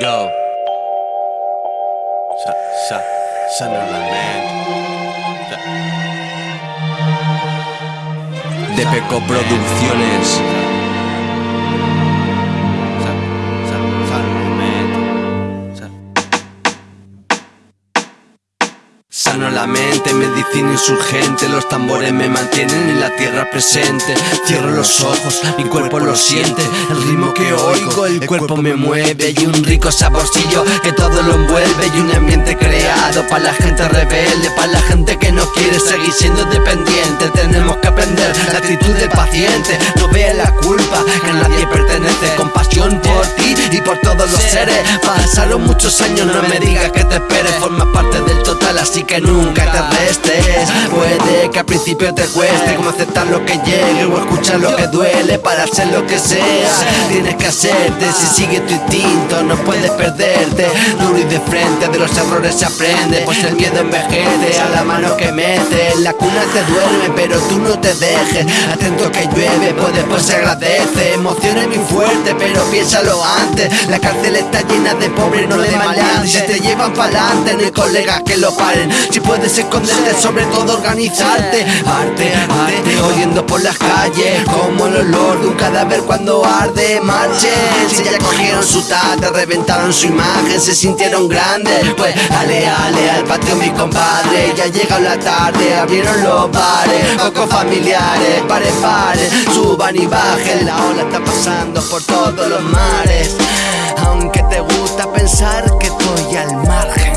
Go. Sa, sa, Sunderland, De Peco Producciones. La mente, medicina insurgente Los tambores me mantienen en la tierra presente. Cierro los ojos, mi cuerpo lo siente El ritmo que oigo, el cuerpo me mueve Y un rico saborcillo que todo lo envuelve Y un ambiente creado para la gente rebelde Para la gente que no quiere seguir siendo dependiente. Tenemos que aprender la actitud del paciente No vea la culpa que nadie pertenece. Compasión por ti y por todos los seres. Pasaron muchos años, no me digas que te esperes. Forma parte del total, así que nunca te restes Puede que al principio te cueste Como aceptar lo que llegue o escuchar lo que duele Para hacer lo que sea. Tienes que hacerte si sigue tu instinto No puedes y de frente de los errores se aprende. Pues el miedo envejece a la mano que mete. La cuna te duerme pero tú no te dejes. Atento que llueve pues después se agradece. Emociones muy fuertes pero piénsalo antes. La cárcel está llena de pobres no de maleantes. Te llevan pa'lante no hay colegas que lo paren. Si puedes esconderte, sobre todo organizarte. Arte, arte, oyendo por las calles Como el olor de un cadáver cuando arde. Marchen, si ya su tarde, reventaron su imagen, se sintieron grandes. Pues ale, ale, al patio mi compadre, ya llega la tarde, abrieron los bares, pocos familiares, pares, pares, suban y bajen, la ola está pasando por todos los mares. Aunque te gusta pensar que estoy al margen.